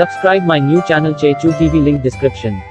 Subscribe my new channel Chechu TV link description.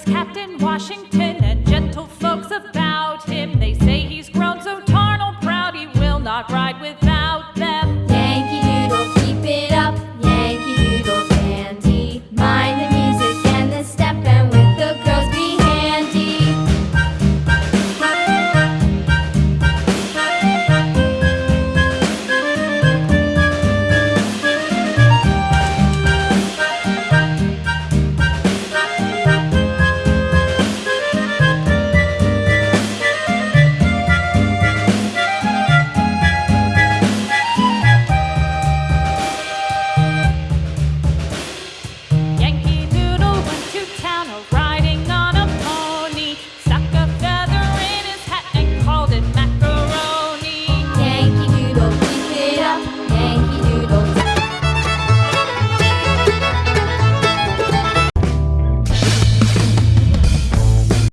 is Captain Washington and gentle folks about him. They say he's grown so tarnal proud he will not ride